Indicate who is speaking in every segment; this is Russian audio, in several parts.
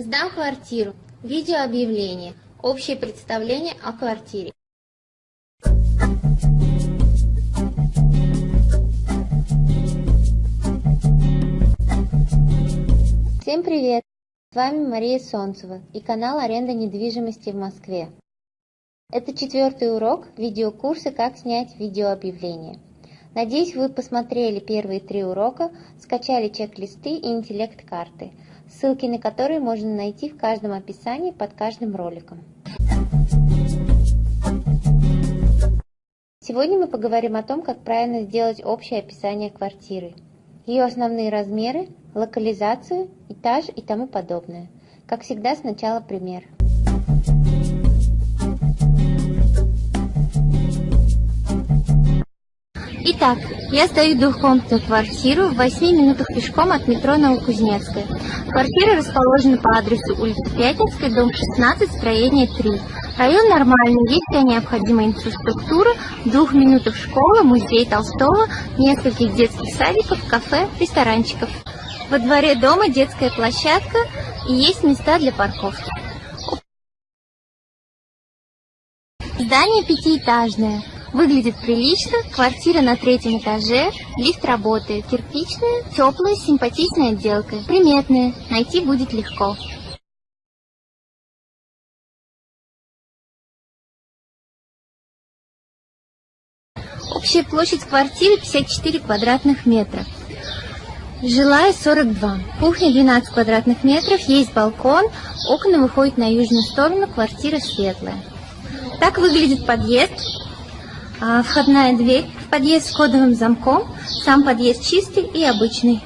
Speaker 1: Сдам квартиру. Видеообъявление. Общее представление о квартире. Всем привет! С вами Мария Солнцева и канал «Аренда недвижимости в Москве». Это четвертый урок видеокурса «Как снять видеообъявление». Надеюсь, вы посмотрели первые три урока, скачали чек-листы и интеллект-карты – ссылки на которые можно найти в каждом описании под каждым роликом. Сегодня мы поговорим о том, как правильно сделать общее описание квартиры, ее основные размеры, локализацию, этаж и тому подобное. Как всегда, сначала пример. Итак, я сдаю двухкомнатную квартиру в 8 минутах пешком от метро Новокузнецкая. Квартира расположена по адресу улица Пятницкая, дом 16, строение 3. Район нормальный, есть вся необходимая инфраструктура, в двух минутах школа, музей Толстого, нескольких детских садиков, кафе, ресторанчиков. Во дворе дома детская площадка и есть места для парковки. Здание пятиэтажное. Выглядит прилично, квартира на третьем этаже, лифт работает, кирпичная, теплая, симпатичная отделка, приметная, найти будет легко. Общая площадь квартиры 54 квадратных метра. Жилая 42. Кухня 12 квадратных метров, есть балкон, окна выходят на южную сторону, квартира светлая. Так выглядит подъезд. А, входная дверь в подъезд с кодовым замком. Сам подъезд чистый и обычный.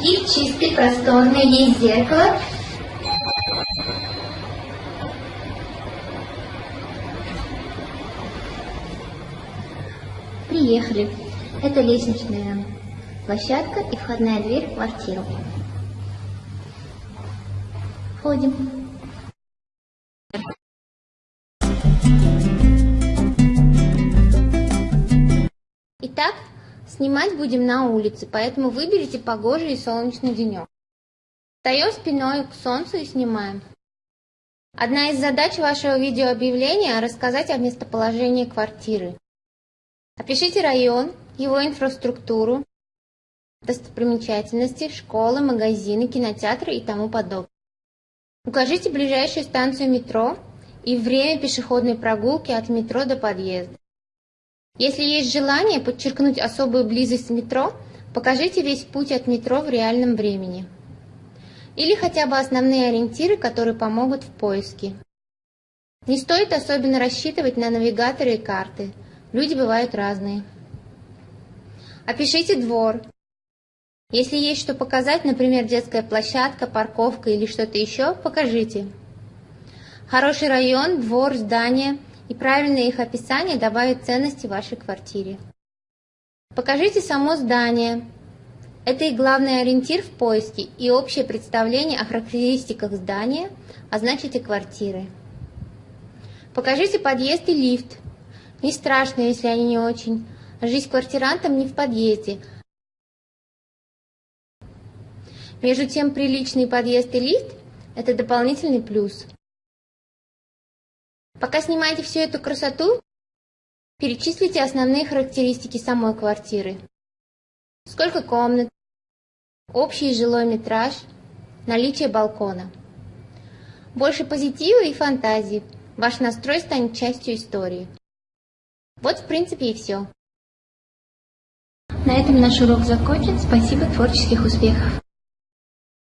Speaker 1: И чистый, просторный, есть зеркало. Приехали. Это лестничная площадка и входная дверь в квартиру. Входим. Итак, Снимать будем на улице, поэтому выберите погожий и солнечный денек. Встаем спиной к солнцу и снимаем. Одна из задач вашего видеообъявления – рассказать о местоположении квартиры. Опишите район, его инфраструктуру, достопримечательности, школы, магазины, кинотеатры и тому подобное. Укажите ближайшую станцию метро и время пешеходной прогулки от метро до подъезда. Если есть желание подчеркнуть особую близость метро, покажите весь путь от метро в реальном времени. Или хотя бы основные ориентиры, которые помогут в поиске. Не стоит особенно рассчитывать на навигаторы и карты. Люди бывают разные. Опишите двор. Если есть что показать, например, детская площадка, парковка или что-то еще, покажите. Хороший район, двор, здание – и правильное их описание добавит ценности вашей квартире. Покажите само здание. Это и главный ориентир в поиске, и общее представление о характеристиках здания, а значит и квартиры. Покажите подъезд и лифт. Не страшно, если они не очень. Жизнь квартирантам не в подъезде. Между тем, приличный подъезд и лифт – это дополнительный плюс. Пока снимаете всю эту красоту, перечислите основные характеристики самой квартиры. Сколько комнат, общий жилой метраж, наличие балкона. Больше позитива и фантазии. Ваш настрой станет частью истории. Вот, в принципе, и все. На этом наш урок закончен. Спасибо, творческих успехов!